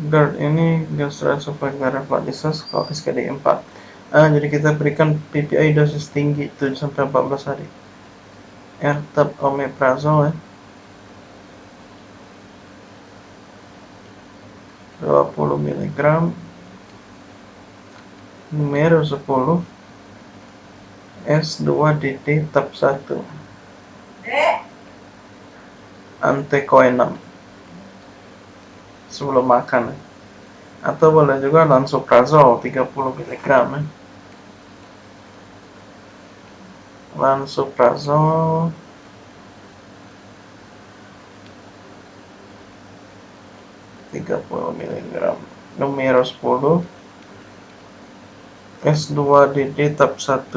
GERD ini gastroesophageal kalau SKD 4 ah, jadi kita berikan PPI dosis tinggi 7-14 hari. R-tab omeprazole ya. 20 mg numero 10 S2DD tab 1 antekoenam sebelum makan. Atau boleh juga lansoprazol 30 mg ya. lansoprazol tiga puluh miligram. Numero 10 S2DD tab 1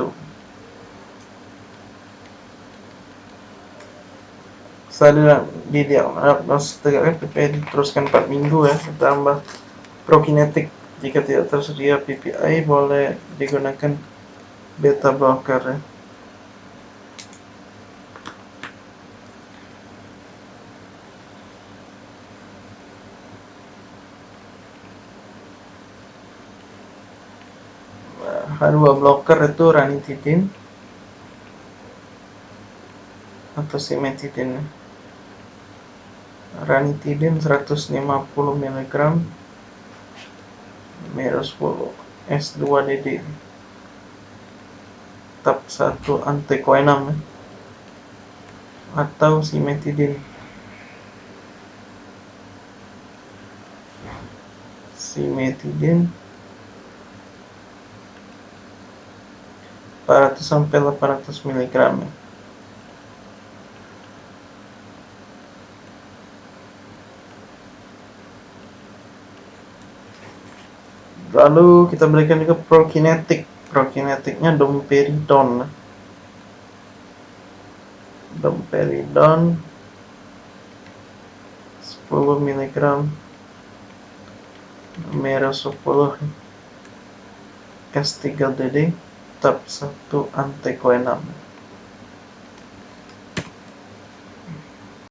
setelah didiagnosis tegaknya PPI diteruskan 4 minggu ya ditambah prokinetik. Jika tidak tersedia PPI boleh digunakan beta blocker ya. H2 blocker itu ranitidin atau simetidin ranitidin 150 mg minus 10 S2DD tab 1 antikoenam ya. atau simetidin. Simetidin. 400 sampai 800 mg lalu kita berikan juga prokinetik. Prokinetiknya domperidon. Domperidon. 10 mg merah 10 S3DD tab 1 antekoenam